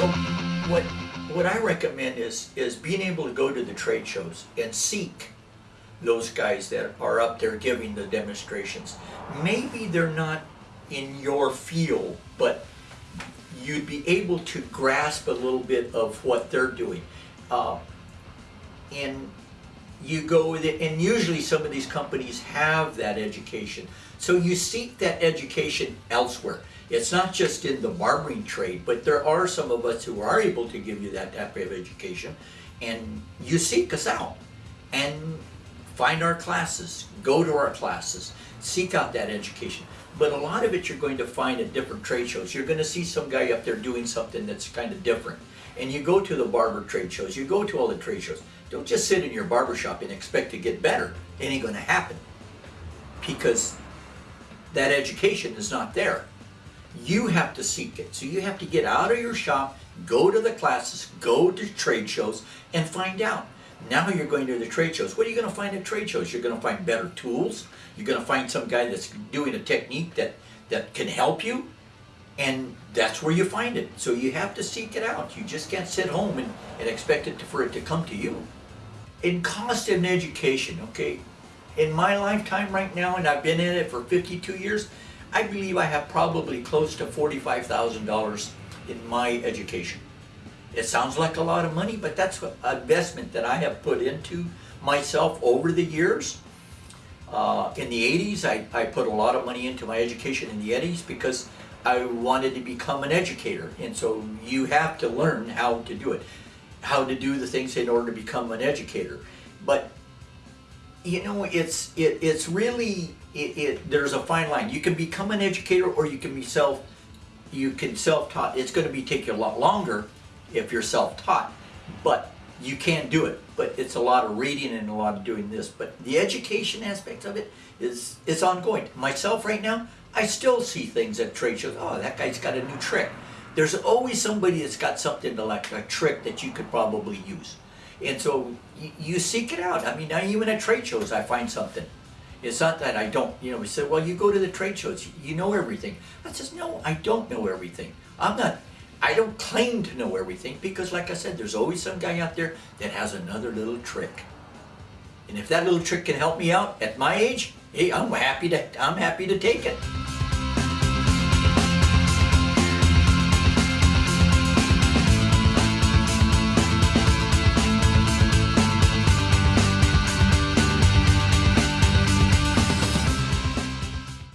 So what what I recommend is is being able to go to the trade shows and seek those guys that are up there giving the demonstrations. Maybe they're not in your field, but you'd be able to grasp a little bit of what they're doing. Uh, you go with it, and usually some of these companies have that education. So you seek that education elsewhere. It's not just in the barbering trade, but there are some of us who are able to give you that type of education, and you seek us out and find our classes, go to our classes, seek out that education. But a lot of it you're going to find at different trade shows. You're going to see some guy up there doing something that's kind of different. And you go to the barber trade shows, you go to all the trade shows. Don't just sit in your barber shop and expect to get better. It ain't going to happen. Because that education is not there. You have to seek it. So you have to get out of your shop, go to the classes, go to trade shows, and find out. Now you're going to the trade shows. What are you going to find at trade shows? You're going to find better tools. You're going to find some guy that's doing a technique that, that can help you. And that's where you find it. So you have to seek it out. You just can't sit home and, and expect it to, for it to come to you. In cost and education, okay, in my lifetime right now, and I've been in it for 52 years, I believe I have probably close to $45,000 in my education. It sounds like a lot of money, but that's an investment that I have put into myself over the years. Uh, in the 80s, I, I put a lot of money into my education in the 80s because I wanted to become an educator. And so you have to learn how to do it, how to do the things in order to become an educator. But you know, it's it, it's really it, it, there's a fine line. You can become an educator, or you can be self you can self-taught. It's going to be take you a lot longer if you're self-taught, but you can do it. But it's a lot of reading and a lot of doing this. But the education aspect of it is is ongoing. Myself right now, I still see things at trade shows. Oh, that guy's got a new trick. There's always somebody that's got something to like a trick that you could probably use. And so you, you seek it out. I mean, now even at trade shows, I find something. It's not that I don't, you know, we said, well, you go to the trade shows, you know everything. I says, no, I don't know everything. I'm not, I don't claim to know everything because like I said, there's always some guy out there that has another little trick. And if that little trick can help me out at my age, hey, I'm happy to, I'm happy to take it.